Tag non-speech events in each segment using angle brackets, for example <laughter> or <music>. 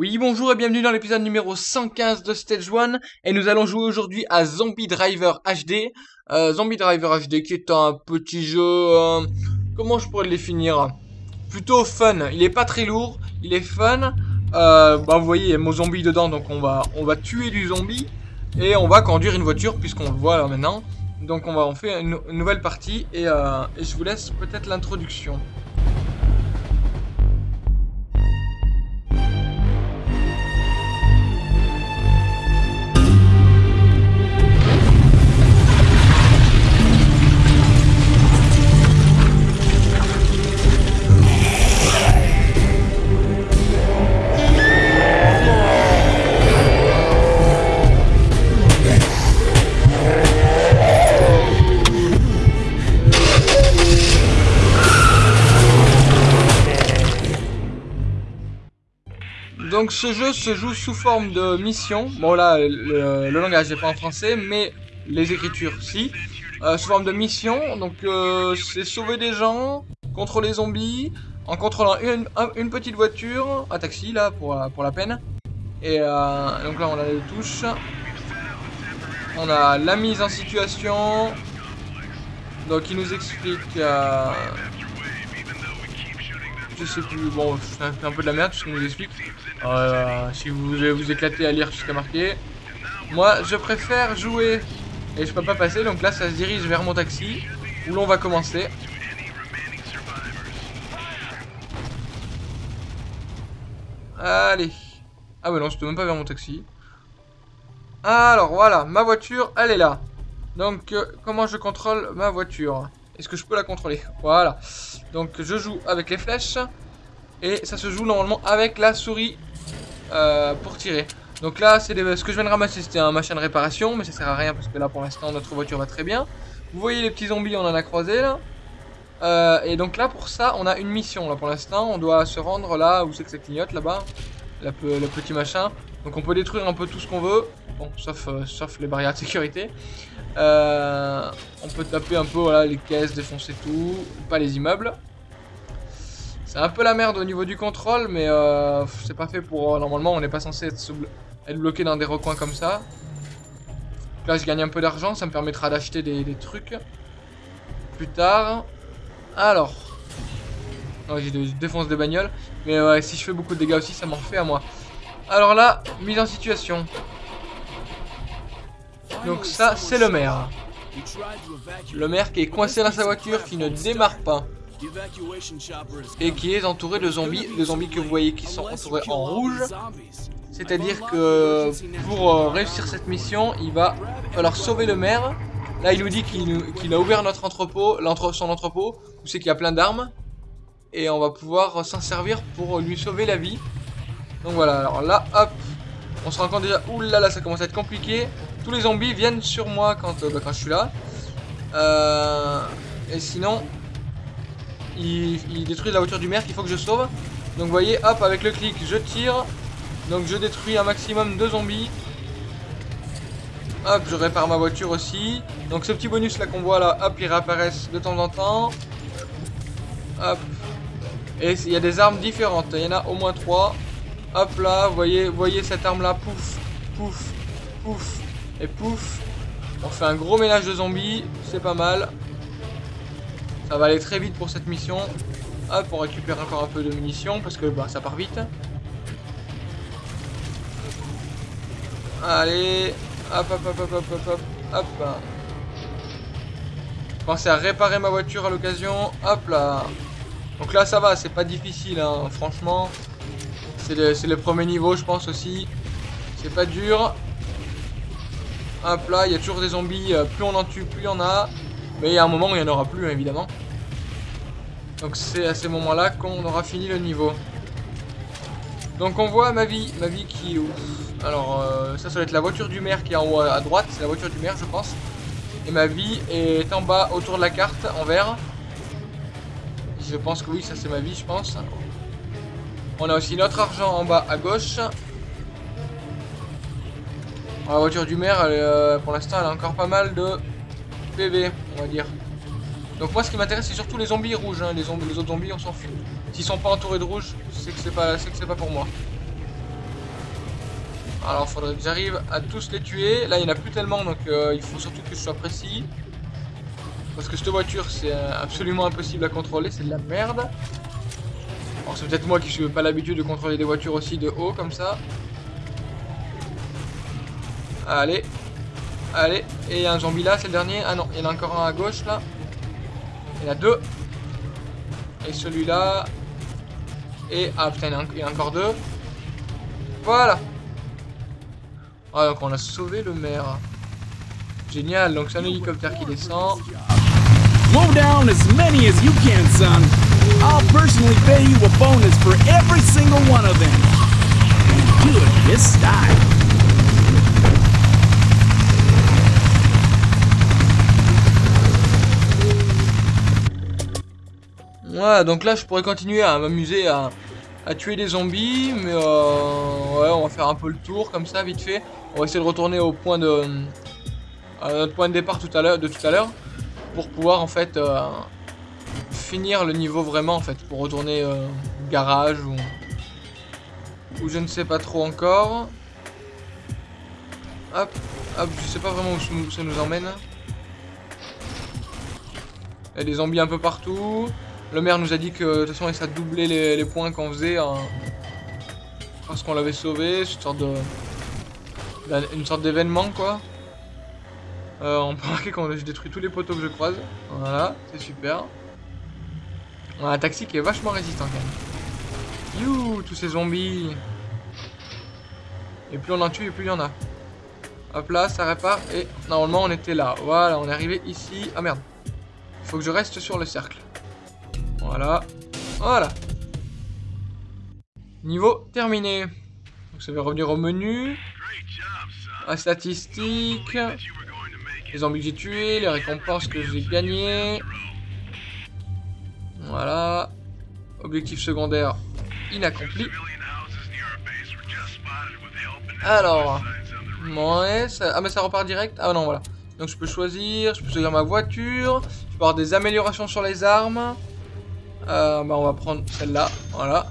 Oui, bonjour et bienvenue dans l'épisode numéro 115 de Stage 1 et nous allons jouer aujourd'hui à Zombie Driver HD. Euh, Zombie Driver HD qui est un petit jeu, euh, comment je pourrais le définir? Plutôt fun, il est pas très lourd, il est fun. Euh, bah vous voyez, il y a mon zombie dedans donc on va, tuer du zombie et on va conduire une voiture puisqu'on le voit là maintenant. Donc on va en faire une, nouvelle partie euh, et je vous laisse peut-être l'introduction. Donc ce jeu se joue sous forme de mission. Bon là, le, langage n'est pas en français, mais les écritures si. Euh, sous forme de mission. Donc euh, c'est sauver des gens contre les zombies en contrôlant une, un- une petite voiture, un taxi là pour, la- pour la peine. Et euh, donc là on a les touches. On a la mise en situation. Donc il nous explique... euh, je sais plus, bon, c'est un, peu de la merde ce qu'il nous explique. Euh, si vous voulez vous éclater à lire est marqué. Moi, je préfère jouer et je peux pas passer, donc là, ça se dirige vers mon taxi où l'on va commencer. Allez. Ah ouais, non, c'était même pas vers mon taxi. Alors, voilà, ma voiture, elle est là. Donc, euh, comment je contrôle ma voiture? Est-ce que je peux la contrôler? Voilà. Donc, je joue avec les flèches. Et ça se joue normalement avec la souris euh, pour tirer. Donc là, c'est ce que je viens de ramasser, c'était un machin de réparation, mais ça sert à rien parce que là, pour l'instant, notre voiture va très bien. Vous voyez les petits zombies, on en a croisé là. Euh, et donc là, pour ça, on a une mission là pour l'instant. On doit se rendre là où c'est que ça clignote là-bas, le petit machin. Donc on peut détruire un peu tout ce qu'on veut, bon, sauf, euh, les barrières de sécurité. On peut taper un peu voilà, les caisses, défoncer tout, pas les immeubles. C'est un peu la merde au niveau du contrôle, mais euh, c'est pas fait pour. normalement, on n'est pas censé être, bloqué dans des recoins comme ça. Là, je gagne un peu d'argent, ça me permettra d'acheter des, des trucs plus tard. Alors, je je défonce des bagnoles, mais si je fais beaucoup de dégâts aussi, ça m'en fait à moi. Alors là, mise en situation. Donc ça, c'est le maire. Le maire qui est coincé dans sa voiture, qui ne démarre pas et qui est entouré de zombies, les zombies que vous voyez qui sont entourés en rouge. C'est-à-dire que pour euh, réussir cette mission, il va falloir sauver le maire. Là, il nous dit qu'il a ouvert notre entrepôt, son entrepôt, où c'est qu'il y a plein d'armes. Et on va pouvoir s'en servir pour lui sauver la vie. Donc voilà, alors là, hop, on se rend compte déjà, oulala, ça commence à être compliqué. Tous les zombies viennent sur moi quand, euh, bah, je suis là. Euh, et sinon, il, détruit la voiture du maire qu'il faut que je sauve. Donc vous voyez, hop, avec le clic, je tire. Donc je détruis un maximum de zombies. Hop, je répare ma voiture aussi. Donc ce petit bonus là qu'on voit là, hop, ils réapparaissent de temps en temps. Hop. Et il y a des armes différentes. Il y en a au moins trois. Hop là, vous voyez, vous voyez cette arme là, pouf, pouf, pouf et pouf. On fait un gros ménage de zombies, c'est pas mal. Ça va aller très vite pour cette mission. Hop, on récupère encore un peu de munitions parce que bah, ça part vite. Allez, hop, hop, hop, hop, hop, hop, hop, hop. Pensez à réparer ma voiture à l'occasion. Hop là. Donc là, ça va, c'est pas difficile, hein, franchement. C'est le, le premier niveau, je pense aussi. C'est pas dur. Hop là, il y a toujours des zombies. euh, Plus on en tue, plus il y en a. Mais il y a un moment où il n'y en aura plus, hein, évidemment. Donc c'est à ces moments-là qu'on aura fini le niveau. Donc on voit ma vie, ma vie qui où Alors euh, ça, ça doit être la voiture du maire qui est en haut à droite, c'est la voiture du maire je pense. Et ma vie est en bas autour de la carte, en vert. Je pense que oui, ça c'est ma vie je pense. On a aussi notre argent en bas à gauche. La voiture du maire, elle euh, pour l'instant elle a encore pas mal de PV, on va dire. Donc moi ce qui m'intéresse c'est surtout les zombies rouges, hein. les, autres zombies on s'en fout. S'ils sont pas entourés de rouge, c'est que c'est pas, pas pour moi. Alors, faudrait que j'arrive à tous les tuer. Là, il n'y en a plus tellement, donc euh, il faut surtout que je sois précis. Parce que cette voiture, c'est euh, absolument impossible à contrôler, c'est de la merde. Alors, c'est peut-être moi qui suis pas l'habitude de contrôler des voitures aussi de haut, comme ça. Allez. Allez. Et un zombie là, c'est le dernier. Ah non, il y en a encore un à gauche, là. Il y en a deux. Et celui-là. Et... Ah putain, il y en a encore deux. Voilà. Ah, donc on a sauvé le maire. Génial, donc c'est un hélicoptère qui descend. Slow down as many as you can, son. I'll personally pay you a bonus for every single one of them. And do it this style. Ouais, donc là je pourrais continuer à m'amuser à, tuer des zombies, mais euh, ouais, on va faire un peu le tour comme ça, vite fait. On va essayer de retourner au point de, notre point de départ tout à l'heure, de tout à l'heure, pour pouvoir en fait euh, finir le niveau vraiment en fait, pour retourner euh, au garage ou, ou je ne sais pas trop encore. Hop, hop, je sais pas vraiment où ça nous emmène. Il y a des zombies un peu partout. Le maire nous a dit que de toute façon il s'est doublé les, les, points qu'on faisait parce qu'on l'avait sauvé, une sorte de une sorte d'événement quoi. Euh, on <laughs> peut remarquer qu'on j'ai détruit tous les poteaux que je croise. Voilà, c'est super. On a un taxi qui est vachement résistant quand même. You, tous ces zombies. Et plus on en tue, et plus il y en a. Hop là, ça répare. Et normalement, on était là. Voilà, on est arrivé ici. Ah merde. Il faut que je reste sur le cercle. Voilà. Voilà. Niveau terminé. Donc ça va revenir au menu. À statistiques. Les zombies que j'ai tués, les récompenses que j'ai gagnées. Voilà. Objectif secondaire inaccompli. Alors. Ouais, ça... Ah mais ça repart direct Ah non, voilà. Donc je peux choisir, je peux choisir ma voiture. Je peux avoir des améliorations sur les armes. Euh, bah on va prendre celle-là, voilà.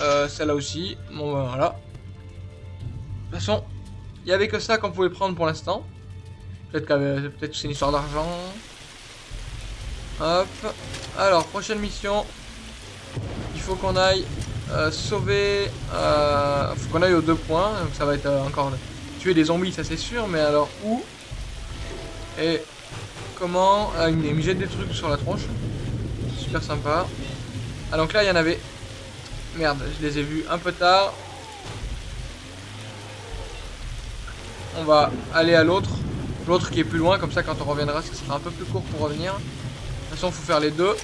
Euh, celle-là aussi, bon bah, voilà. De toute façon, il n'y avait que ça qu'on pouvait prendre pour l'instant. Peut-être que peut c'est une histoire d'argent. Hop. Alors, prochaine mission. Il faut qu'on aille euh, sauver... Faut qu'on aille aux deux points. Donc ça va être encore... Tuer des zombies, ça c'est sûr. Mais alors, où Et comment ah, Il me jette des trucs sur la tronche. Super sympa. Ah donc là, il y en avait... Merde, je les ai vus un peu tard. On va aller à l'autre. L'autre qui est plus loin, comme ça quand on reviendra, ça sera un peu plus court pour revenir. De toute façon, faut faire les deux.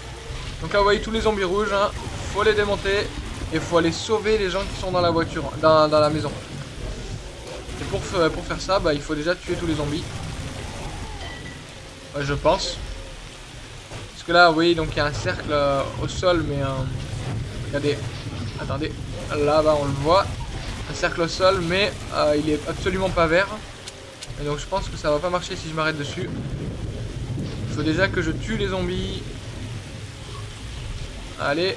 Donc là, vous voyez tous les zombies rouges. Hein. faut les démonter. Et il faut aller sauver les gens qui sont dans la voiture, dans, la maison. Et pour, pour faire ça, bah, il faut déjà tuer tous les zombies. Ouais, je pense. Parce que là, vous voyez, donc il y a un cercle euh, au sol, mais... Euh, regardez. Attendez. Là-bas, on le voit. Un cercle au sol, mais euh, il est absolument pas vert. Et donc je pense que ça va pas marcher si je m'arrête dessus. Il faut déjà que je tue les zombies. Allez.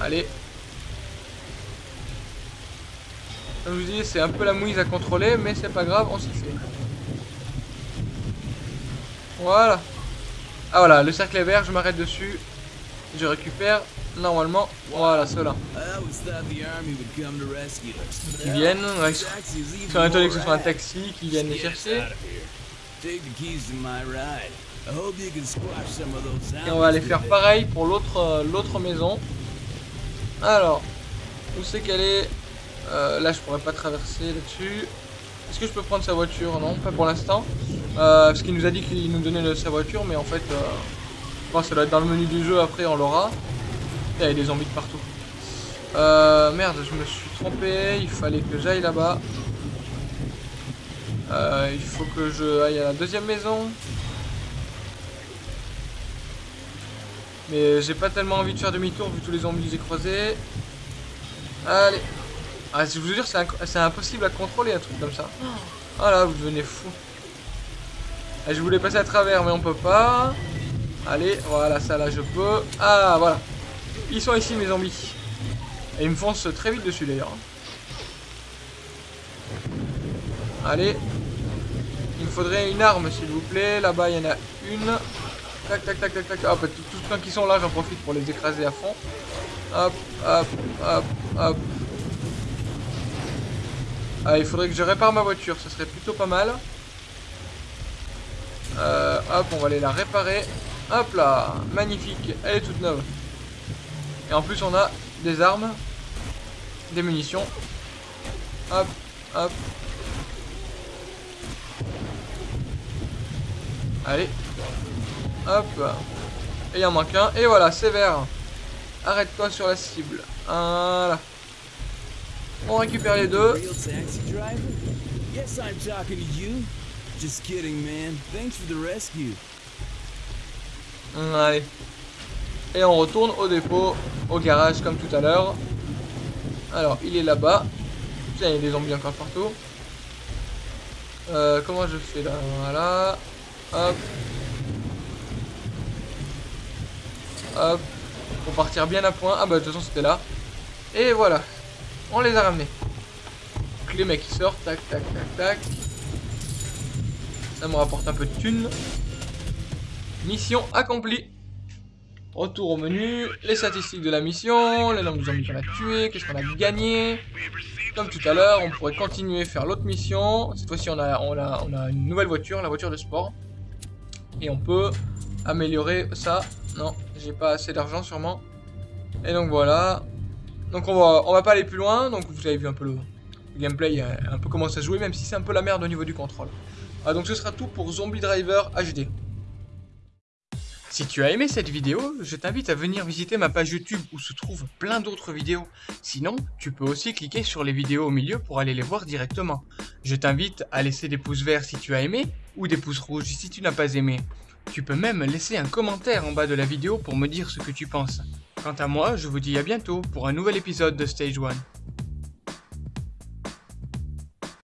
Allez. Comme je vous dis, c'est un peu la mouise à contrôler, mais c'est pas grave, on s'y fait. Voilà. Ah voilà, le cercle est vert, je m'arrête dessus. Je récupère normalement, voilà ceux-là. Qui viennent, ouais, sont étonnés que ce soit un taxi qui vienne les chercher. Et on va aller faire pareil pour l'autre euh, l'autre maison. Alors, où c'est qu'elle est, euh, Là, je pourrais pas traverser là-dessus. Est-ce que je peux prendre sa voiture? Non, pas pour l'instant. Euh, parce qu'il nous a dit qu'il nous donnait sa voiture, mais en fait, euh, ça doit être dans le menu du jeu, après on l'aura. Il y a des zombies de partout. Euh, merde, je me suis trompé, il fallait que j'aille là-bas. Euh, il faut que je aille à la deuxième maison. Mais j'ai pas tellement envie de faire demi-tour vu tous les zombies que j'ai croisés. Allez. Ah, je vous jure, c'est impossible à contrôler un truc comme ça. Oh là, vous devenez fou. Ah, je voulais passer à travers, mais on peut pas. Allez, voilà, ça là, je peux. Ah, voilà. Ils sont ici, mes zombies. Et ils me foncent très vite dessus, d'ailleurs. Allez. Il me faudrait une arme, s'il vous plaît. Là-bas, il y en a une. Tac, tac, tac, tac, tac. Hop, tous ceux qui sont là, j'en profite pour les écraser à fond. Hop, hop, hop, hop. Ah, il faudrait que je répare ma voiture, ce serait plutôt pas mal. Hop, on va aller la réparer. Hop là, magnifique, elle est toute neuve. Et en plus, on a des armes, des munitions. Hop, hop. Allez. Hop. Et il en manque un. Et voilà, sévère. Arrête-toi sur la cible. Voilà. On récupère les deux. Just kidding, man. Thanks for the rescue. Allez. Et on retourne au dépôt, au garage comme tout à l'heure. Alors, il est là-bas. Tiens, il y a des zombies encore partout. Euh, comment je fais là? Voilà. Hop. Hop. Pour partir bien à point. Ah bah de toute façon c'était là. Et voilà. On les a ramenés. Donc les mecs qui sortent. Tac, tac, tac, tac. Ça me rapporte un peu de thunes. Mission accomplie. Retour au menu, les statistiques de la mission, les nombres de zombies qu'on a tués, qu'est-ce qu'on a gagné. Comme tout à l'heure, on pourrait continuer à faire l'autre mission. Cette fois-ci, on a, une nouvelle voiture, la voiture de sport. Et on peut améliorer ça. Non, j'ai pas assez d'argent sûrement. Et donc voilà. Donc on va, va pas aller plus loin. Donc vous avez vu un peu le, gameplay, un peu comment ça se jouer, même si c'est un peu la merde au niveau du contrôle. Ah, donc ce sera tout pour Zombie Driver HD. Si tu as aimé cette vidéo, je t'invite à venir visiter ma page YouTube où se trouvent plein d'autres vidéos. Sinon, tu peux aussi cliquer sur les vidéos au milieu pour aller les voir directement. Je t'invite à laisser des pouces verts si tu as aimé ou des pouces rouges si tu n'as pas aimé. Tu peux même laisser un commentaire en bas de la vidéo pour me dire ce que tu penses. Quant à moi, je vous dis à bientôt pour un nouvel épisode de Stage 1.